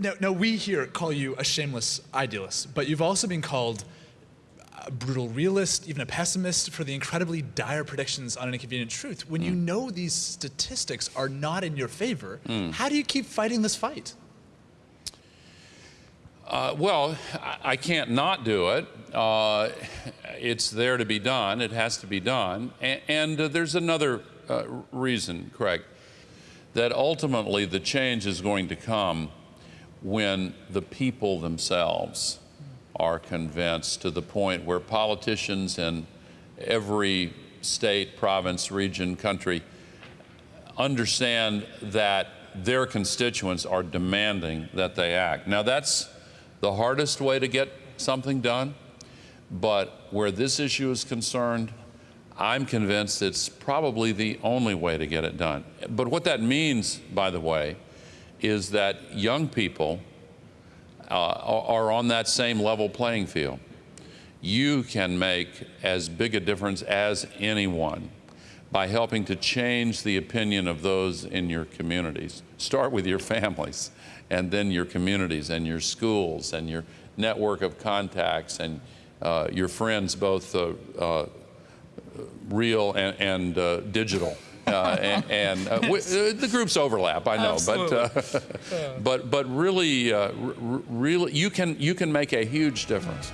Now, now, we here call you a shameless idealist, but you've also been called a brutal realist, even a pessimist, for the incredibly dire predictions on an inconvenient truth. When mm. you know these statistics are not in your favor, mm. how do you keep fighting this fight? Uh, well, I can't not do it. Uh, it's there to be done. It has to be done. And, and uh, there's another uh, reason, Craig, that ultimately the change is going to come when the people themselves are convinced to the point where politicians in every state, province, region, country understand that their constituents are demanding that they act. Now, that's the hardest way to get something done, but where this issue is concerned, I'm convinced it's probably the only way to get it done. But what that means, by the way, is that young people uh, are on that same level playing field. You can make as big a difference as anyone by helping to change the opinion of those in your communities. Start with your families, and then your communities, and your schools, and your network of contacts, and uh, your friends, both uh, uh, real and, and uh, digital. Uh, and, and uh, uh, the groups overlap, I know, but uh, but but really, uh, really, you can you can make a huge difference.